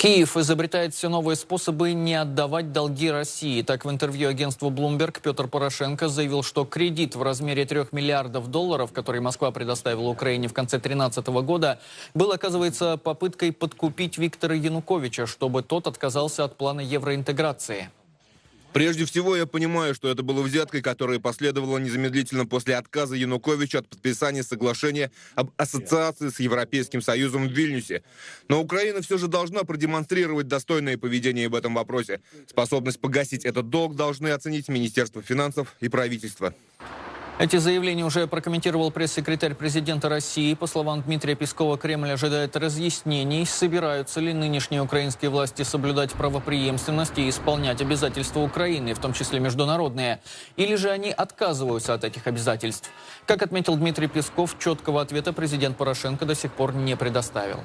Киев изобретает все новые способы не отдавать долги России. Так, в интервью агентству Bloomberg Петр Порошенко заявил, что кредит в размере 3 миллиардов долларов, который Москва предоставила Украине в конце 2013 года, был, оказывается, попыткой подкупить Виктора Януковича, чтобы тот отказался от плана евроинтеграции. Прежде всего, я понимаю, что это было взяткой, которая последовала незамедлительно после отказа Януковича от подписания соглашения об ассоциации с Европейским Союзом в Вильнюсе. Но Украина все же должна продемонстрировать достойное поведение в этом вопросе. Способность погасить этот долг должны оценить Министерство финансов и правительство. Эти заявления уже прокомментировал пресс-секретарь президента России. По словам Дмитрия Пескова, Кремль ожидает разъяснений, собираются ли нынешние украинские власти соблюдать правопреемственность и исполнять обязательства Украины, в том числе международные, или же они отказываются от этих обязательств. Как отметил Дмитрий Песков, четкого ответа президент Порошенко до сих пор не предоставил.